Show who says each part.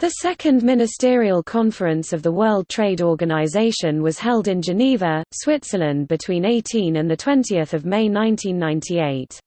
Speaker 1: The Second Ministerial Conference of the World Trade Organization was held in Geneva, Switzerland between 18 and 20 May 1998.